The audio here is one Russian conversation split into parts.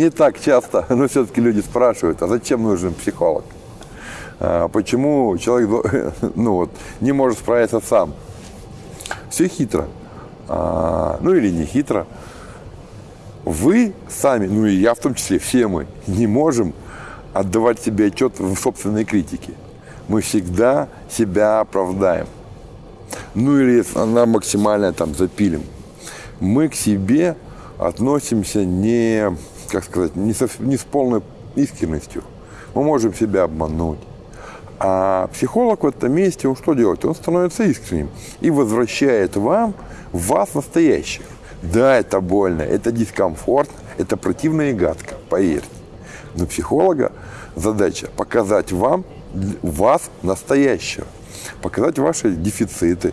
не так часто, но все-таки люди спрашивают, а зачем нужен психолог? А, почему человек ну, вот, не может справиться сам? Все хитро. А, ну или не хитро. Вы сами, ну и я в том числе, все мы, не можем отдавать себе отчет в собственной критике. Мы всегда себя оправдаем. Ну или она максимально там запилим. Мы к себе относимся не, как сказать, не, со, не с полной искренностью. Мы можем себя обмануть. А психолог в этом месте, он что делает? Он становится искренним и возвращает вам вас настоящих. Да, это больно, это дискомфортно, это противно и гадко, поверьте. Но психолога задача показать вам, вас настоящего, показать ваши дефициты,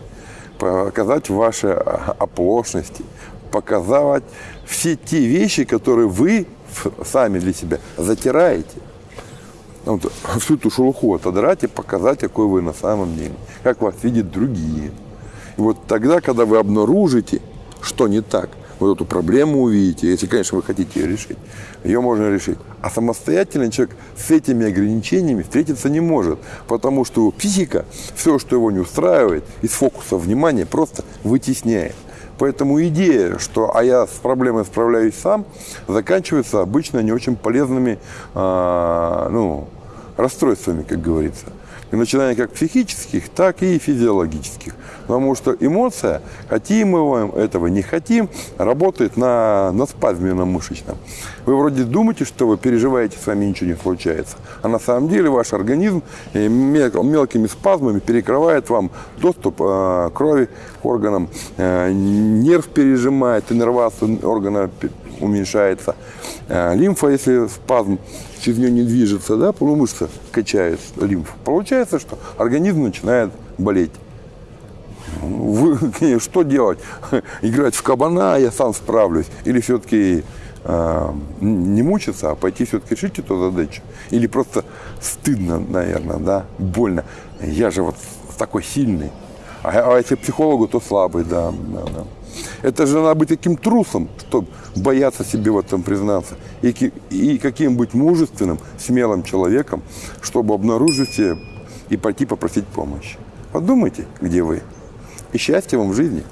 показать ваши оплошности, показать все те вещи, которые вы сами для себя затираете. Ну, вот, всю эту шелуху отодрать и показать, какой вы на самом деле, как вас видят другие. И вот тогда, когда вы обнаружите, что не так, вот эту проблему увидите, если, конечно, вы хотите ее решить, ее можно решить. А самостоятельный человек с этими ограничениями встретиться не может, потому что его психика, все, что его не устраивает, из фокуса внимания просто вытесняет. Поэтому идея, что «а я с проблемой справляюсь сам», заканчивается обычно не очень полезными э, ну, расстройствами, как говорится начиная как психических, так и физиологических. Потому что эмоция, хотим мы этого, не хотим, работает на, на спазме на мышечном. Вы вроде думаете, что вы переживаете, с вами ничего не случается. А на самом деле ваш организм э, мелкими спазмами перекрывает вам доступ э, крови к органам, э, нерв пережимает, иннервация органа уменьшается. Лимфа, если спазм через нее не движется, да, полумышца качает лимфу, получается, что организм начинает болеть. Вы, что делать? Играть в кабана, я сам справлюсь? Или все-таки э, не мучиться, а пойти все-таки решить эту задачу? Или просто стыдно, наверное, да, больно. Я же вот такой сильный. А, а если психологу, то слабый, да, да, да. Это же надо быть таким трусом, чтобы бояться себе в этом признаться. И, и каким быть мужественным, смелым человеком, чтобы обнаружить себе и пойти попросить помощи. Подумайте, где вы. И счастья вам в жизни.